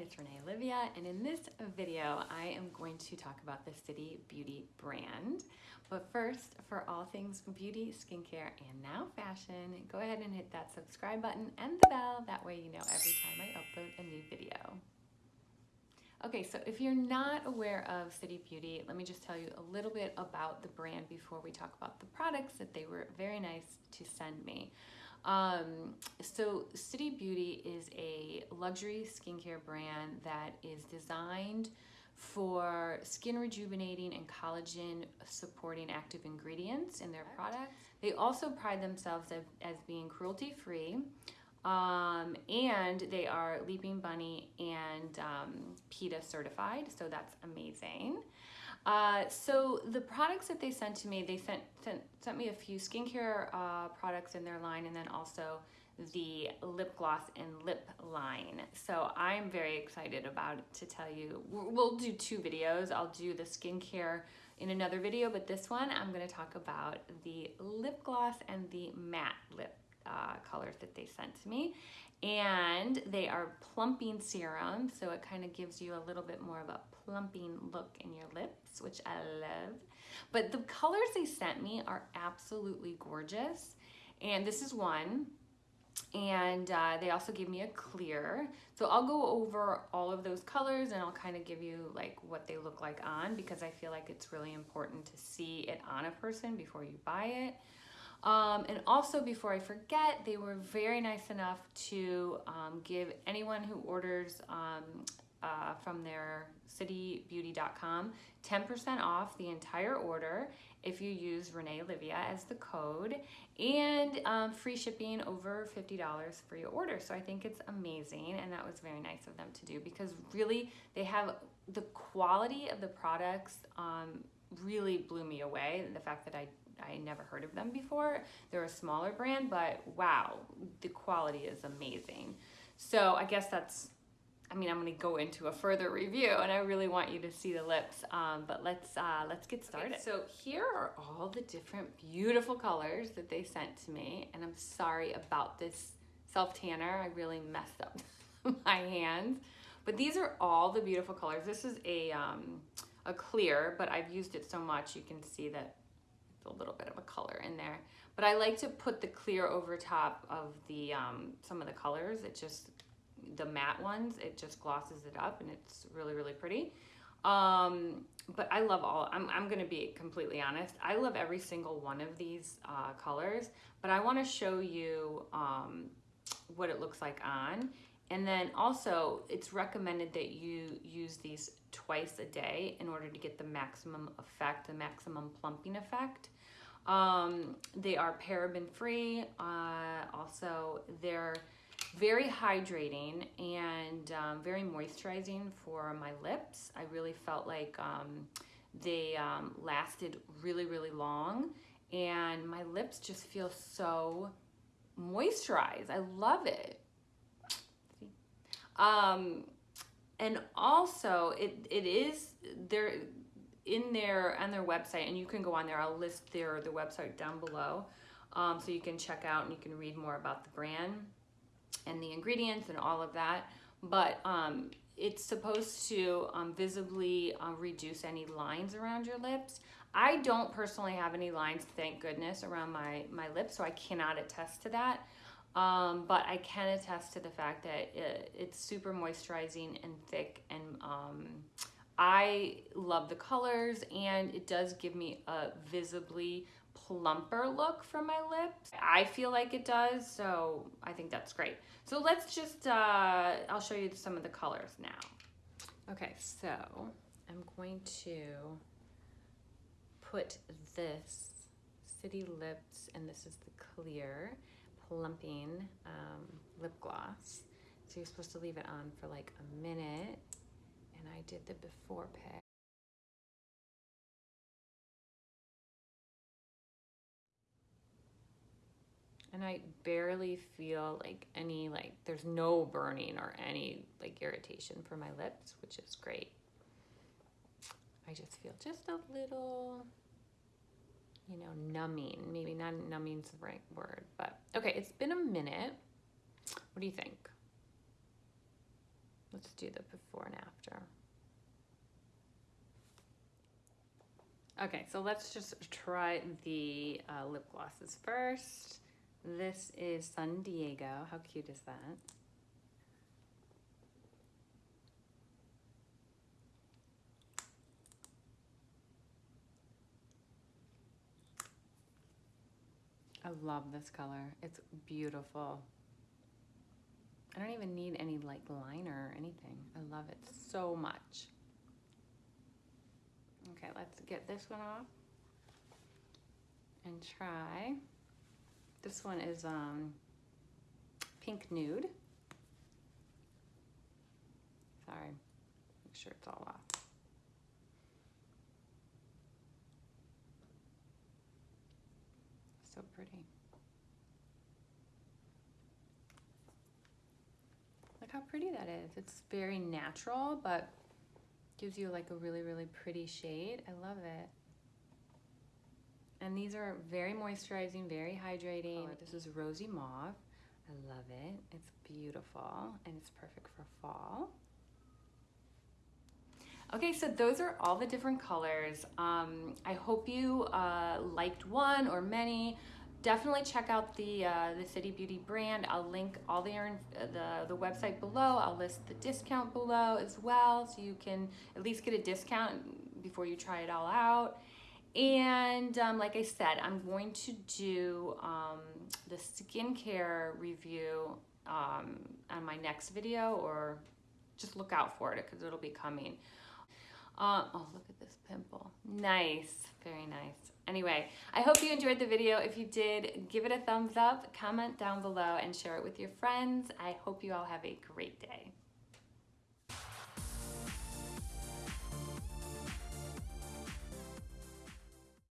it's Renee Olivia, and in this video, I am going to talk about the City Beauty brand. But first, for all things beauty, skincare, and now fashion, go ahead and hit that subscribe button and the bell. That way you know every time I upload a new video. Okay, so if you're not aware of City Beauty, let me just tell you a little bit about the brand before we talk about the products that they were very nice to send me. Um, so City Beauty is a luxury skincare brand that is designed for skin rejuvenating and collagen supporting active ingredients in their products. They also pride themselves as, as being cruelty free. Um, and they are Leaping Bunny and um, PETA certified, so that's amazing. Uh, so the products that they sent to me, they sent sent, sent me a few skincare uh, products in their line and then also the lip gloss and lip line. So I'm very excited about to tell you. We'll do two videos. I'll do the skincare in another video, but this one I'm going to talk about the lip gloss and the matte lip uh, colors that they sent to me and they are plumping serum so it kind of gives you a little bit more of a plumping look in your lips which I love. But the colors they sent me are absolutely gorgeous. And this is one. And uh, they also gave me a clear. So I'll go over all of those colors and I'll kind of give you like what they look like on because I feel like it's really important to see it on a person before you buy it. Um, and also, before I forget, they were very nice enough to um, give anyone who orders um, uh, from their citybeauty.com 10% off the entire order if you use Renee Olivia as the code and um, free shipping over $50 for your order. So I think it's amazing and that was very nice of them to do because really they have the quality of the products um, really blew me away. The fact that I I never heard of them before. They're a smaller brand, but wow, the quality is amazing. So I guess that's, I mean, I'm gonna go into a further review and I really want you to see the lips, um, but let's, uh, let's get started. Okay, so here are all the different beautiful colors that they sent to me. And I'm sorry about this self-tanner. I really messed up my hands. But these are all the beautiful colors. This is a, um, a clear, but I've used it so much you can see that it's a little bit of a color in there. But I like to put the clear over top of the um, some of the colors. It just, the matte ones, it just glosses it up and it's really, really pretty. Um, but I love all, I'm, I'm gonna be completely honest. I love every single one of these uh, colors, but I wanna show you um, what it looks like on. And then also it's recommended that you use these twice a day in order to get the maximum effect, the maximum plumping effect. Um, they are paraben free. Uh, also, they're very hydrating and um, very moisturizing for my lips. I really felt like um, they um, lasted really, really long and my lips just feel so moisturized. I love it. Um, and also it, it is, there in their on their website and you can go on there i'll list their the website down below um, so you can check out and you can read more about the brand and the ingredients and all of that but um, it's supposed to um, visibly uh, reduce any lines around your lips. I don't personally have any lines thank goodness around my my lips so i cannot attest to that. Um, but I can attest to the fact that it, it's super moisturizing and thick and um, I love the colors and it does give me a visibly plumper look from my lips. I feel like it does, so I think that's great. So let's just, uh, I'll show you some of the colors now. Okay, so I'm going to put this City Lips, and this is the clear plumping um, lip gloss. So you're supposed to leave it on for like a minute and I did the before pic. And I barely feel like any, like, there's no burning or any, like, irritation for my lips, which is great. I just feel just a little, you know, numbing. Maybe not numbing's the right word, but okay, it's been a minute. What do you think? Let's do the before and after. Okay, so let's just try the uh, lip glosses first. This is San Diego. How cute is that? I love this color. It's beautiful. I don't even need any like liner or anything. I love it so much. Okay, let's get this one off and try. This one is um, pink nude. Sorry, make sure it's all off. So pretty. Look how pretty that is. It's very natural, but gives you like a really, really pretty shade. I love it. And these are very moisturizing, very hydrating. This is Rosy Mauve. I love it. It's beautiful and it's perfect for fall. Okay, so those are all the different colors. Um, I hope you uh, liked one or many. Definitely check out the uh, the City Beauty brand. I'll link all the, the the website below. I'll list the discount below as well, so you can at least get a discount before you try it all out. And um, like I said, I'm going to do um, the skincare review um, on my next video or just look out for it because it'll be coming. Uh, oh, look at this pimple. Nice, very nice. Anyway, I hope you enjoyed the video. If you did, give it a thumbs up, comment down below, and share it with your friends. I hope you all have a great day.